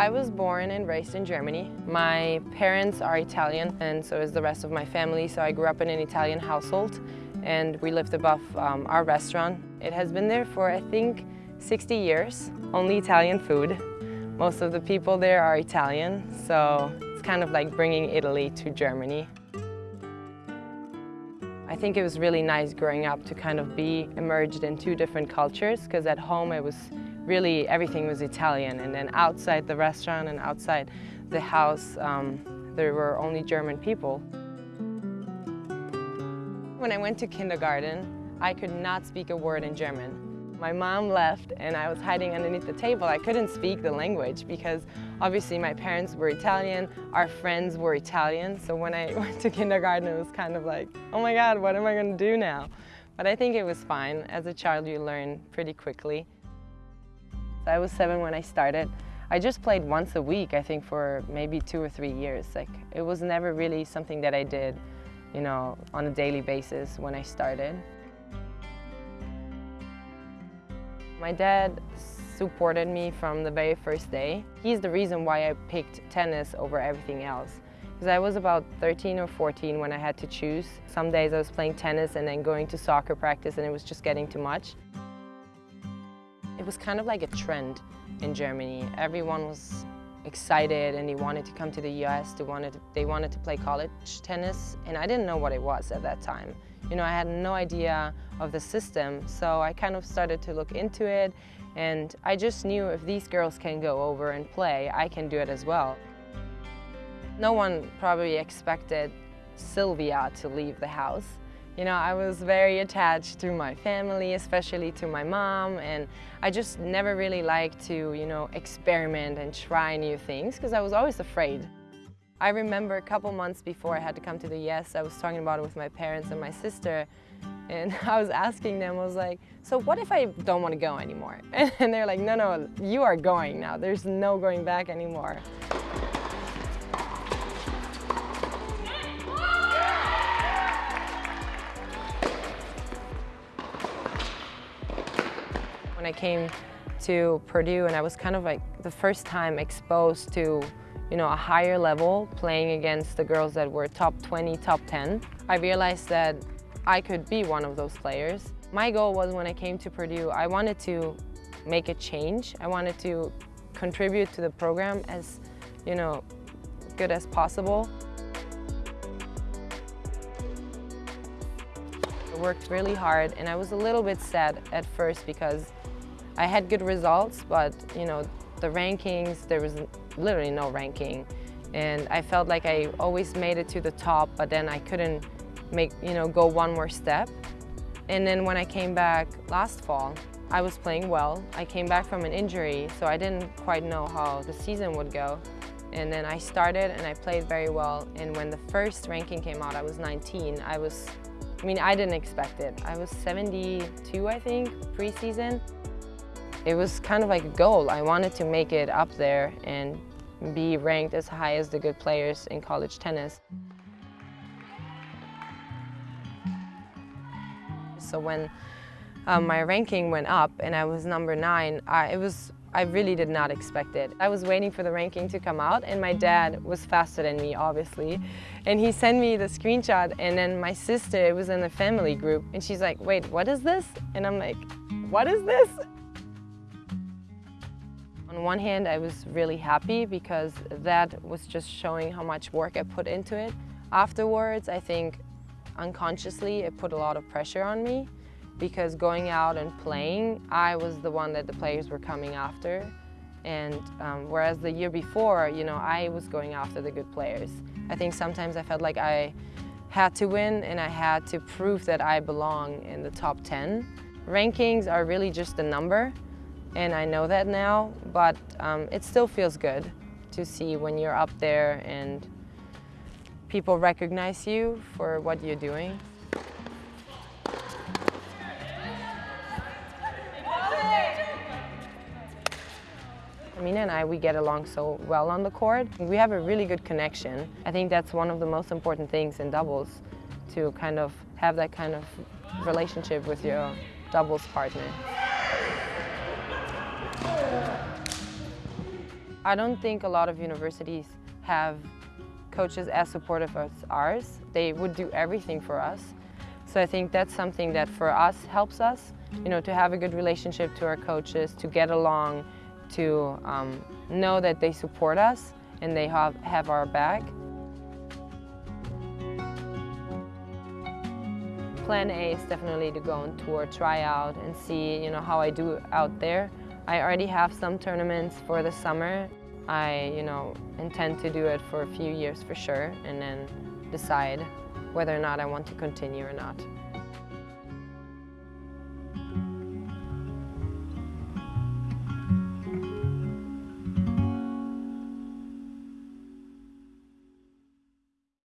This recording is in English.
I was born and raised in Germany. My parents are Italian and so is the rest of my family, so I grew up in an Italian household and we lived above um, our restaurant. It has been there for, I think, 60 years, only Italian food. Most of the people there are Italian, so it's kind of like bringing Italy to Germany. I think it was really nice growing up to kind of be immersed in two different cultures because at home it was really everything was Italian and then outside the restaurant and outside the house um, there were only German people. When I went to kindergarten I could not speak a word in German. My mom left and I was hiding underneath the table. I couldn't speak the language because obviously my parents were Italian, our friends were Italian, so when I went to kindergarten it was kind of like, oh my god, what am I going to do now? But I think it was fine. As a child you learn pretty quickly. I was seven when I started. I just played once a week, I think for maybe two or three years. Like It was never really something that I did, you know, on a daily basis when I started. My dad supported me from the very first day. He's the reason why I picked tennis over everything else. Because I was about 13 or 14 when I had to choose. Some days I was playing tennis and then going to soccer practice and it was just getting too much. It was kind of like a trend in Germany. Everyone was excited and they wanted to come to the US, they wanted to, they wanted to play college tennis and I didn't know what it was at that time. You know, I had no idea of the system, so I kind of started to look into it and I just knew if these girls can go over and play, I can do it as well. No one probably expected Sylvia to leave the house. You know, I was very attached to my family, especially to my mom, and I just never really liked to, you know, experiment and try new things because I was always afraid. I remember a couple months before I had to come to the US, I was talking about it with my parents and my sister, and I was asking them, I was like, so what if I don't want to go anymore? And they're like, no, no, you are going now. There's no going back anymore. I came to Purdue and I was kind of like the first time exposed to you know, a higher level playing against the girls that were top 20, top 10, I realized that I could be one of those players. My goal was when I came to Purdue, I wanted to make a change. I wanted to contribute to the program as, you know, good as possible. I worked really hard and I was a little bit sad at first because I had good results, but you know, the rankings, there was literally no ranking. And I felt like I always made it to the top, but then I couldn't make, you know, go one more step. And then when I came back last fall, I was playing well. I came back from an injury, so I didn't quite know how the season would go. And then I started and I played very well. And when the first ranking came out, I was 19. I was, I mean, I didn't expect it. I was 72, I think, preseason. It was kind of like a goal. I wanted to make it up there and be ranked as high as the good players in college tennis. So when um, my ranking went up and I was number nine, I, it was, I really did not expect it. I was waiting for the ranking to come out and my dad was faster than me, obviously. And he sent me the screenshot and then my sister was in the family group and she's like, wait, what is this? And I'm like, what is this? On one hand, I was really happy because that was just showing how much work I put into it. Afterwards, I think unconsciously it put a lot of pressure on me because going out and playing, I was the one that the players were coming after. And um, whereas the year before, you know, I was going after the good players. I think sometimes I felt like I had to win and I had to prove that I belong in the top 10. Rankings are really just a number and I know that now, but um, it still feels good to see when you're up there and people recognize you for what you're doing. Amina and I, we get along so well on the court. We have a really good connection. I think that's one of the most important things in doubles, to kind of have that kind of relationship with your doubles partner. I don't think a lot of universities have coaches as supportive as ours. They would do everything for us. So I think that's something that for us helps us, you know, to have a good relationship to our coaches, to get along, to um, know that they support us and they have, have our back. Plan A is definitely to go on tour, try out and see you know, how I do out there. I already have some tournaments for the summer. I you know, intend to do it for a few years for sure and then decide whether or not I want to continue or not.